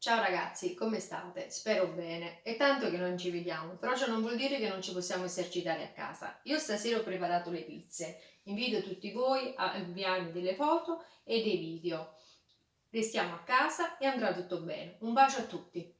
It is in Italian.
Ciao ragazzi, come state? Spero bene. È tanto che non ci vediamo, però ciò non vuol dire che non ci possiamo esercitare a casa. Io stasera ho preparato le pizze. Invito tutti voi a inviarmi delle foto e dei video. Restiamo a casa e andrà tutto bene. Un bacio a tutti!